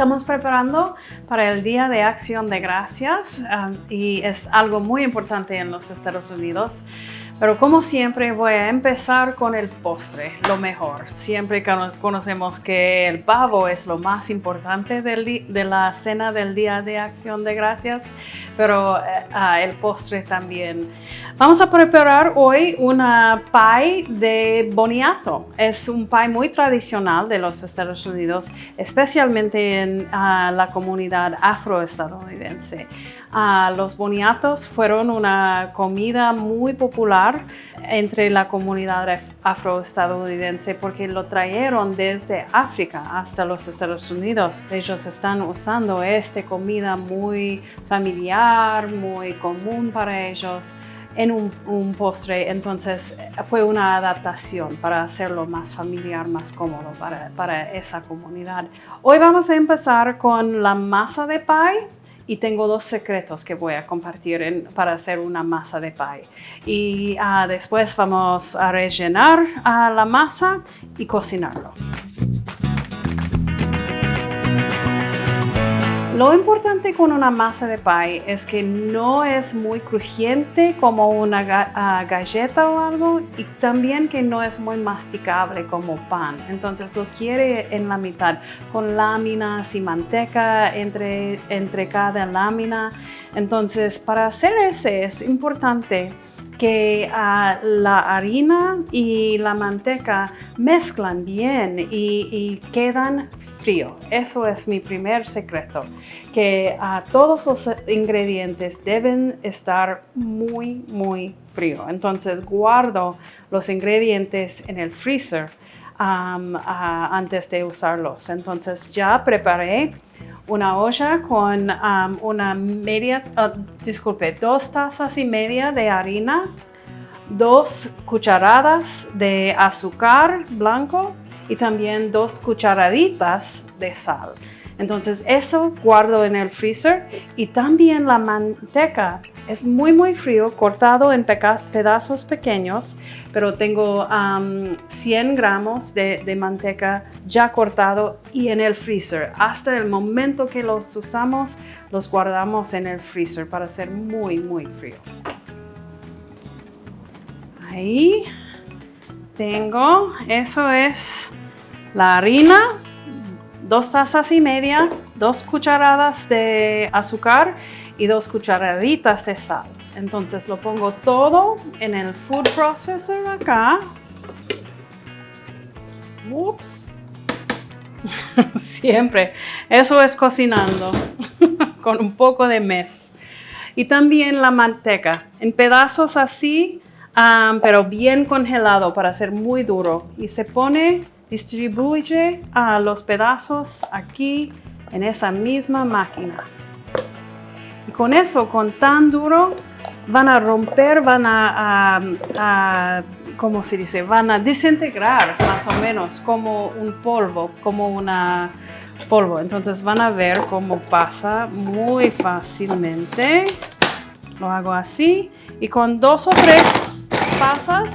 Estamos preparando para el Día de Acción de Gracias um, y es algo muy importante en los Estados Unidos. Pero como siempre voy a empezar con el postre, lo mejor. Siempre conocemos que el pavo es lo más importante de la cena del Día de Acción de Gracias, pero ah, el postre también. Vamos a preparar hoy una pie de boniato. Es un pie muy tradicional de los Estados Unidos, especialmente en ah, la comunidad afroestadounidense. Ah, los boniatos fueron una comida muy popular entre la comunidad afroestadounidense porque lo trajeron desde África hasta los Estados Unidos. Ellos están usando esta comida muy familiar, muy común para ellos en un, postre, entonces fue una adaptación para hacerlo más familiar, más cómodo para, para esa comunidad. Hoy vamos a empezar con la masa de pie y tengo dos secretos que voy a compartir para hacer una masa de pie. Y ah, después vamos a rellenar ah, la masa y cocinarlo. Lo importante con una masa de pie es que no es muy crujiente como una ah, galleta o algo y también que no es muy masticable como pan. Entonces lo quiere en la mitad con láminas y manteca entre, entre cada lámina. Entonces para hacer ese es importante que ah, la harina y la manteca mezclan bien y, y quedan frío. Eso es mi primer secreto, que todos los ingredientes deben estar muy, muy frío. Entonces guardo los ingredientes en el freezer antes de usarlos. Entonces ya preparé una olla con una media, oh, disculpe, dos tazas y media de harina, dos cucharadas de azúcar blanco, y también dos cucharaditas de sal. Entonces eso guardo en el freezer y también la manteca es muy muy frío, cortado en pedazos pequeños, pero tengo 100 gramos de, de, manteca ya cortado y en el freezer. Hasta el momento que los usamos, los guardamos en el freezer para ser muy muy frío. Ahí tengo, eso es la harina, dos tazas y media, dos cucharadas de azúcar y dos cucharaditas de sal. Entonces lo pongo todo en el food processor acá. Ups. Siempre. Eso es cocinando con un poco de mes. Y también la manteca en pedazos así, ah, pero bien congelado para ser muy duro. Y se pone distribuye a los pedazos aquí en esa misma máquina. Y con eso, con tan duro, van a romper, van a, a, ¿cómo se dice? Van a desintegrar más o menos como un polvo, como una polvo. Entonces van a ver cómo pasa muy fácilmente. Lo hago así y con dos o tres pasas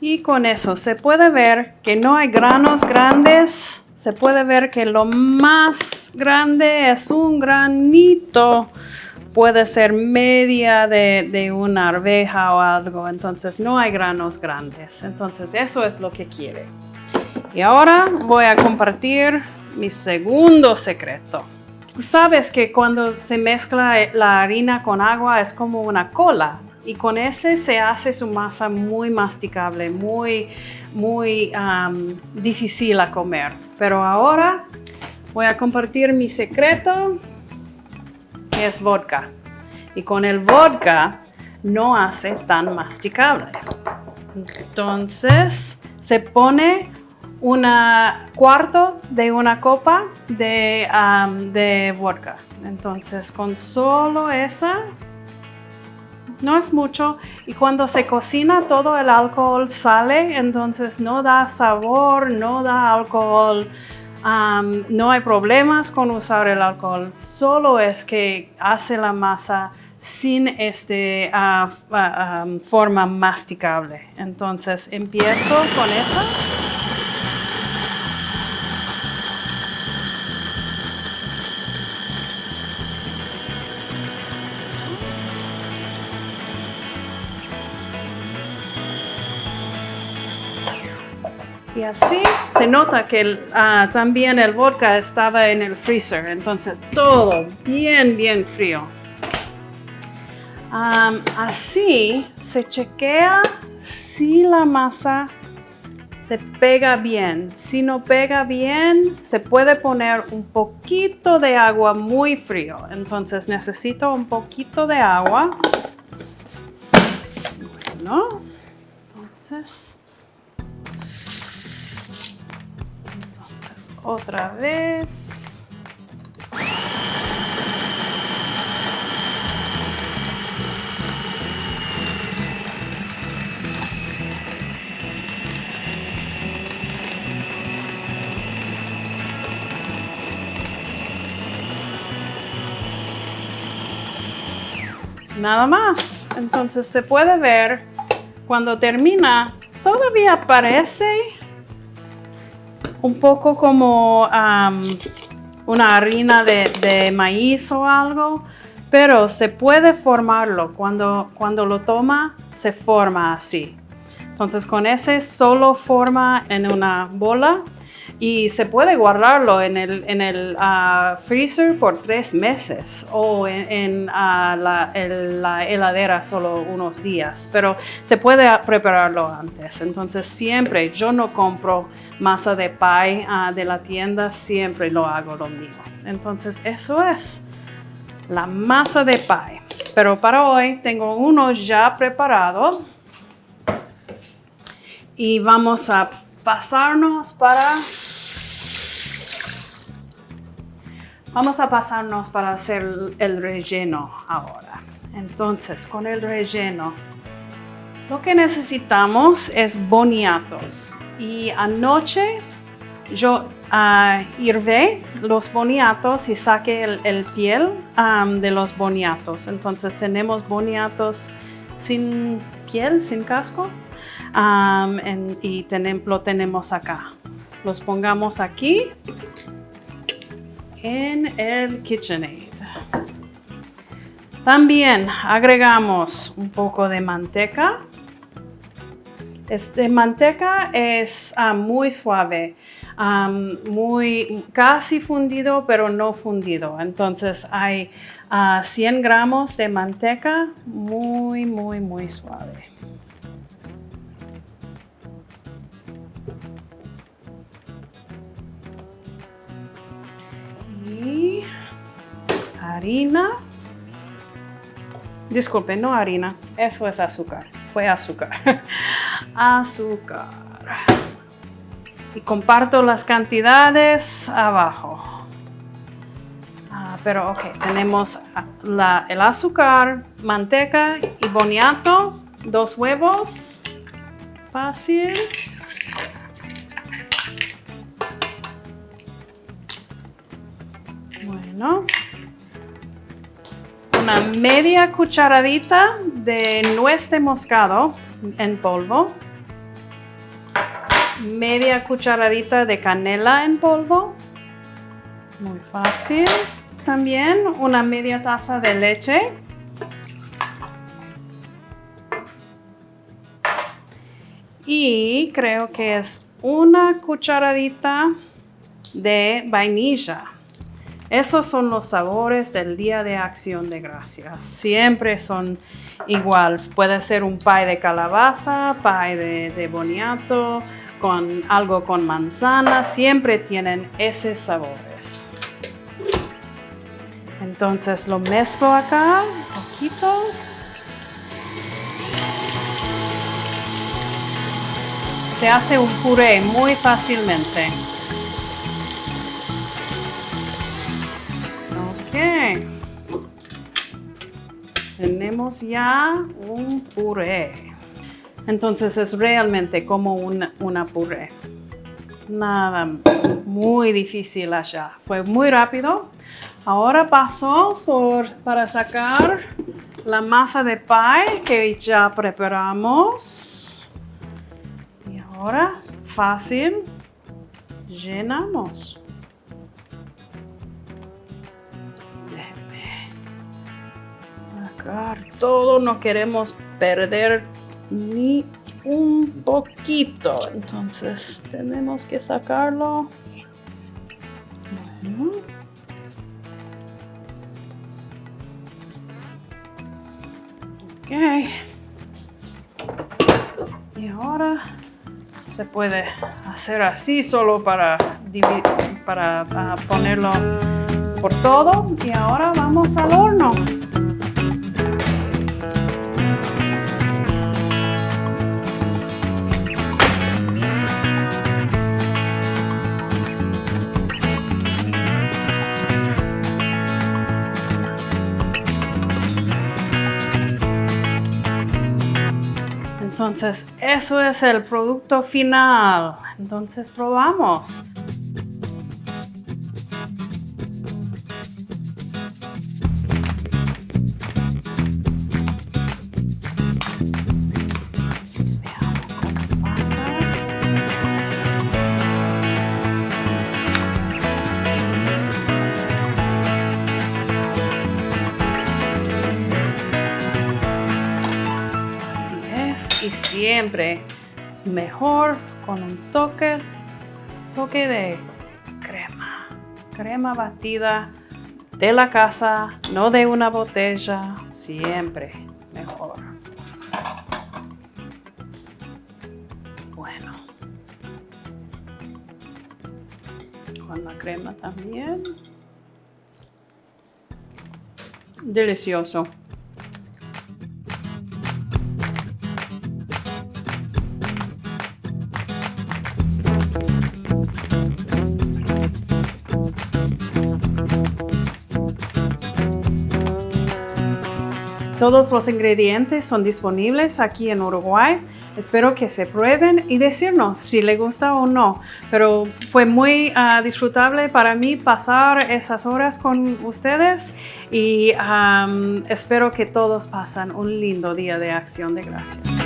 Y con eso se puede ver que no hay granos grandes. Se puede ver que lo más grande es un granito. Puede ser media de, de una arveja o algo. Entonces no hay granos grandes. Entonces eso es lo que quiere. Y ahora voy a compartir mi segundo secreto. Sabes que cuando se mezcla la harina con agua es como una cola y con ese se hace su masa muy masticable, muy, muy difícil a comer. Pero ahora voy a compartir mi secreto, que es vodka. Y con el vodka no hace tan masticable. Entonces se pone una cuarto de una copa de, de vodka. Entonces con solo esa, no es mucho. Y cuando se cocina todo el alcohol sale, entonces no da sabor, no da alcohol. no hay problemas con usar el alcohol, solo es que hace la masa sin este ah, ah, forma masticable. Entonces empiezo con esa. Y así se nota que ah, también el vodka estaba en el freezer, entonces todo bien, bien frío. así se chequea si la masa se pega bien. Si no pega bien, se puede poner un poquito de agua muy frío. Entonces necesito un poquito de agua. Bueno, entonces... otra vez. Nada más. Entonces se puede ver cuando termina, todavía parece un poco como una harina de, maíz o algo, pero se puede formarlo. Cuando, cuando lo toma, se forma así. Entonces con ese solo forma en una bola y se puede guardarlo en el, en el ah, freezer por tres meses o en, ah, la, heladera solo unos días, pero se puede prepararlo antes. Entonces siempre yo no compro masa de pie ah, de la tienda, siempre lo hago lo mismo. Entonces eso es la masa de pie. Pero para hoy tengo uno ya preparado y vamos a pasarnos para Vamos a pasarnos para hacer el relleno ahora. Entonces, con el relleno, lo que necesitamos es boniatos. Y anoche yo uh, hirvé los boniatos y saqué el, piel de los boniatos. Entonces tenemos boniatos sin piel, sin casco. y lo tenemos acá. Los pongamos aquí en el KitchenAid. También agregamos un poco de manteca. Este manteca es ah, muy suave, muy casi fundido, pero no fundido. Entonces hay 100 ah, gramos de manteca muy, muy, muy suave. Harina. Disculpe, no harina, eso es azúcar. Fue azúcar. azúcar. Y comparto las cantidades abajo. Ah, pero ok, tenemos el azúcar, manteca y boniato, dos huevos. Fácil. Bueno, media cucharadita de nuez de moscado en polvo, media cucharadita de canela en polvo, muy fácil. También una media taza de leche. Y creo que es una cucharadita de vainilla. Esos son los sabores del Día de Acción de Gracias. Siempre son igual. Puede ser un pie de calabaza, pie de, boniato, con algo con manzana. Siempre tienen esos sabores. Entonces lo mezclo acá un poquito. Se hace un puré muy fácilmente. Ya un puré. Entonces es realmente como una, una puré. nada muy difícil allá. Fue muy rápido. Ahora paso por, para sacar la masa de pie que ya preparamos. Y ahora, fácil, llenamos. Todo, no queremos perder ni un poquito. Entonces tenemos que sacarlo. Bueno. Ok. Y ahora se puede hacer así solo para, para ah, ponerlo por todo. Y ahora vamos al horno. Entonces, eso es el producto final. Entonces, probamos. Y siempre es mejor con un toque, toque de crema, crema batida de la casa, no de una botella, siempre mejor. Bueno, con la crema también. Delicioso. Todos los ingredientes son disponibles aquí en Uruguay. Espero que se prueben y decirnos si les gusta o no. Pero fue muy uh, disfrutable para mí pasar esas horas con ustedes y espero que todos pasen un lindo día de acción de gracias.